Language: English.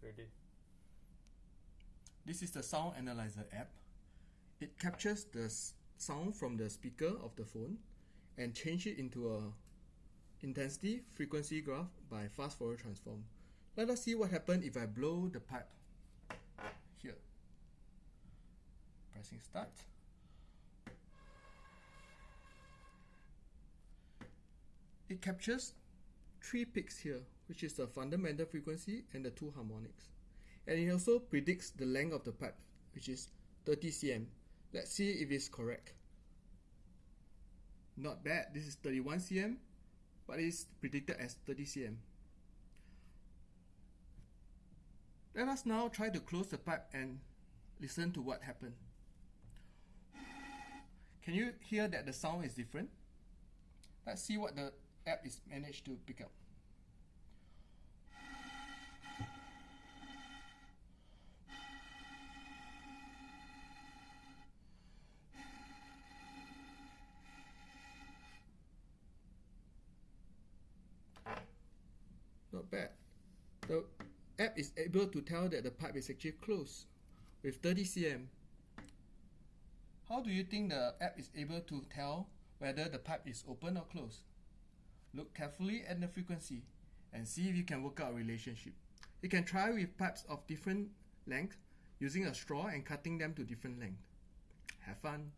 Ready. This is the sound analyzer app. It captures the sound from the speaker of the phone and change it into a intensity frequency graph by fast Fourier transform. Let us see what happens if I blow the pipe here. Pressing start. It captures three peaks here, which is the fundamental frequency and the two harmonics. And it also predicts the length of the pipe, which is 30 cm. Let's see if it's correct. Not bad, this is 31 cm, but it's predicted as 30 cm. Let us now try to close the pipe and listen to what happened. Can you hear that the sound is different? Let's see what the app is managed to pick up. App is able to tell that the pipe is actually closed with 30 cm. How do you think the app is able to tell whether the pipe is open or closed? Look carefully at the frequency and see if you can work out a relationship. You can try with pipes of different length using a straw and cutting them to different length. Have fun!